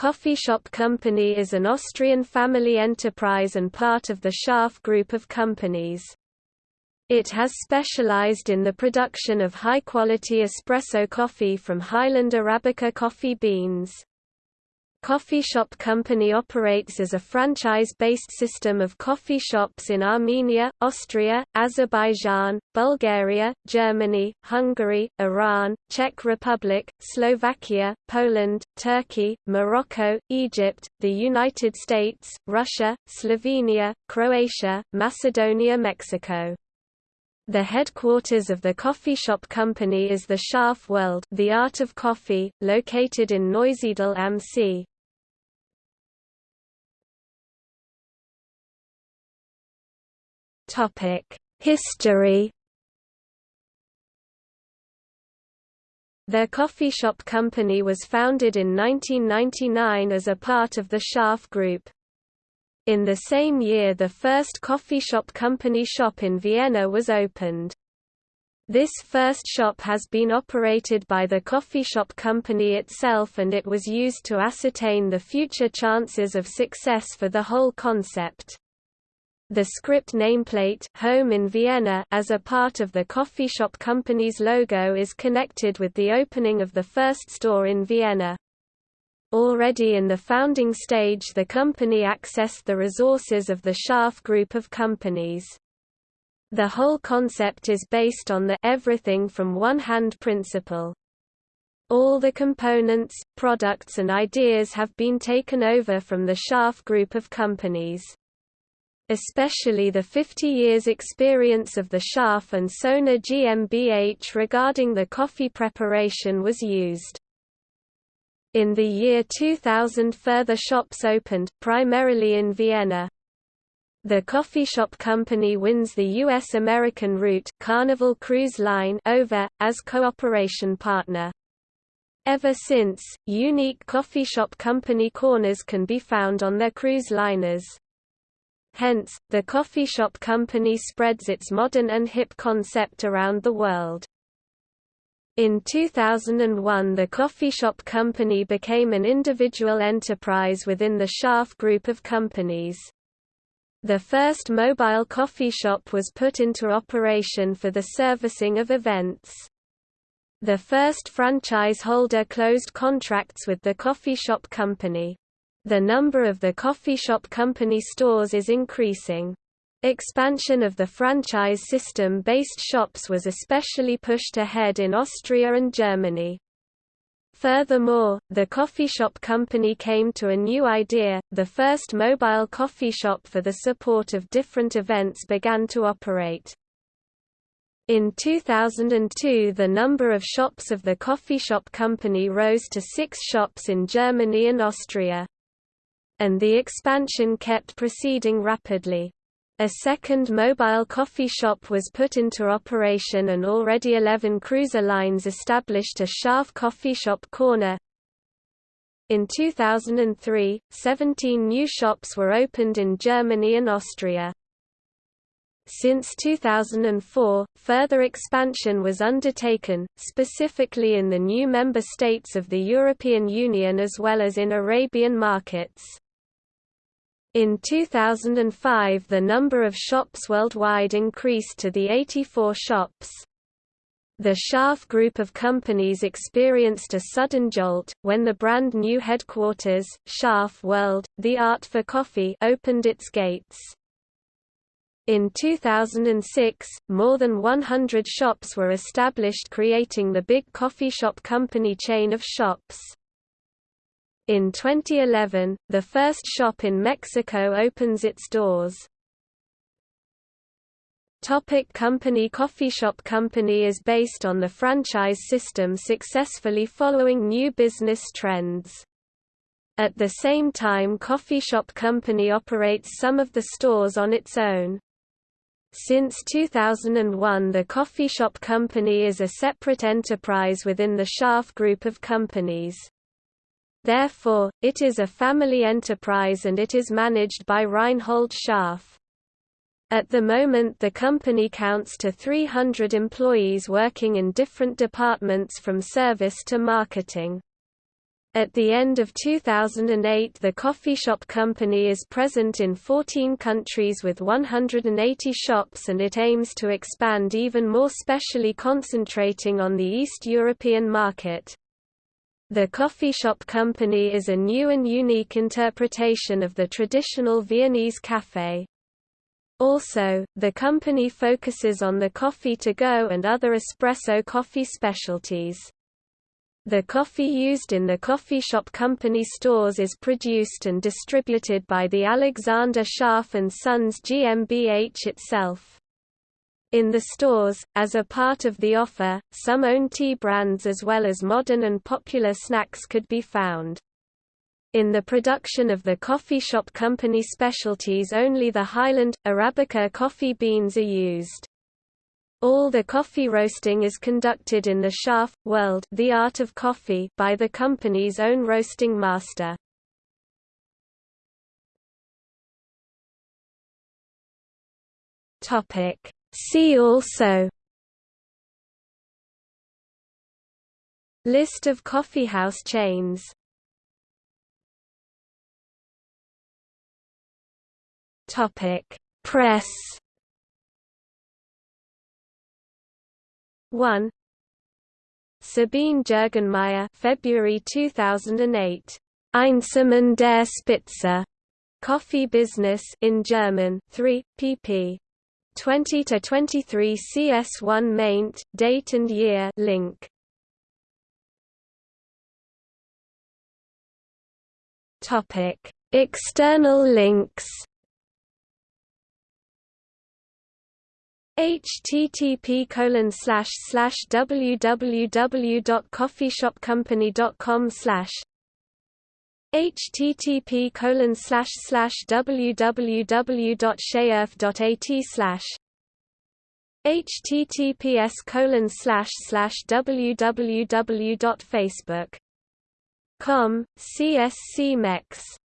Coffee Shop Company is an Austrian family enterprise and part of the Schärf group of companies. It has specialized in the production of high-quality espresso coffee from Highland Arabica coffee beans. Coffee Shop Company operates as a franchise-based system of coffee shops in Armenia, Austria, Azerbaijan, Bulgaria, Germany, Hungary, Iran, Czech Republic, Slovakia, Poland, Turkey, Morocco, Egypt, the United States, Russia, Slovenia, Croatia, Macedonia Mexico. The headquarters of the coffee shop company is the Schärf World the Art of Coffee, located in Neusiedl am See. History The coffee shop company was founded in 1999 as a part of the Schärf Group. In the same year the first coffee shop company shop in Vienna was opened. This first shop has been operated by the coffee shop company itself and it was used to ascertain the future chances of success for the whole concept. The script nameplate Home in Vienna as a part of the coffee shop company's logo is connected with the opening of the first store in Vienna. Already in the founding stage the company accessed the resources of the Schärf group of companies. The whole concept is based on the everything from one hand principle. All the components, products and ideas have been taken over from the Schärf group of companies especially the 50 years experience of the Schärf and Sona GmbH regarding the coffee preparation was used. In the year 2000 further shops opened, primarily in Vienna. The coffee shop company wins the U.S.-American route Carnival Cruise Line over, as cooperation partner. Ever since, unique coffee shop company corners can be found on their cruise liners. Hence, the coffee shop company spreads its modern and hip concept around the world. In 2001 the coffee shop company became an individual enterprise within the Schärf group of companies. The first mobile coffee shop was put into operation for the servicing of events. The first franchise holder closed contracts with the coffee shop company. The number of the coffee shop company stores is increasing. Expansion of the franchise system-based shops was especially pushed ahead in Austria and Germany. Furthermore, the coffee shop company came to a new idea, the first mobile coffee shop for the support of different events began to operate. In 2002 the number of shops of the coffee shop company rose to six shops in Germany and Austria and the expansion kept proceeding rapidly. A second mobile coffee shop was put into operation and already 11 cruiser lines established a Schärf coffee shop corner. In 2003, 17 new shops were opened in Germany and Austria. Since 2004, further expansion was undertaken, specifically in the new member states of the European Union as well as in Arabian markets. In 2005 the number of shops worldwide increased to the 84 shops. The Schärf group of companies experienced a sudden jolt, when the brand new headquarters, Schärf World, the Art for Coffee opened its gates. In 2006, more than 100 shops were established creating the big coffee shop company chain of shops. In 2011, the first shop in Mexico opens its doors. Topic company Coffee Shop Company is based on the franchise system successfully following new business trends. At the same time Coffee Shop Company operates some of the stores on its own. Since 2001 the Coffee Shop Company is a separate enterprise within the Schärf group of companies. Therefore, it is a family enterprise and it is managed by Reinhold Schärf. At the moment the company counts to 300 employees working in different departments from service to marketing. At the end of 2008 the Coffee Shop Company is present in 14 countries with 180 shops and it aims to expand even more specially concentrating on the East European market. The Coffee Shop Company is a new and unique interpretation of the traditional Viennese café. Also, the company focuses on the coffee to go and other espresso coffee specialties. The coffee used in the coffee shop company stores is produced and distributed by the Alexander Schärf and Sons GmbH itself. In the stores, as a part of the offer, some own tea brands as well as modern and popular snacks could be found. In the production of the coffee shop company specialties only the Highland, Arabica coffee beans are used. All the coffee roasting is conducted in the Schärf World, the art of coffee, by the company's own roasting master. Topic. See also List of coffeehouse chains Topic. Press 1 Sabine Jürgenmeier February 2008 Einsamen der Spitze. Coffee Business in German 3 pp 20 to 23 CS1 maint date and year link. Topic. External links http colon slash slash www.coffeeshopcompany.com slash http colon slash slash www.sheerf.at slash https colon slash slash www.facebook.com csc mex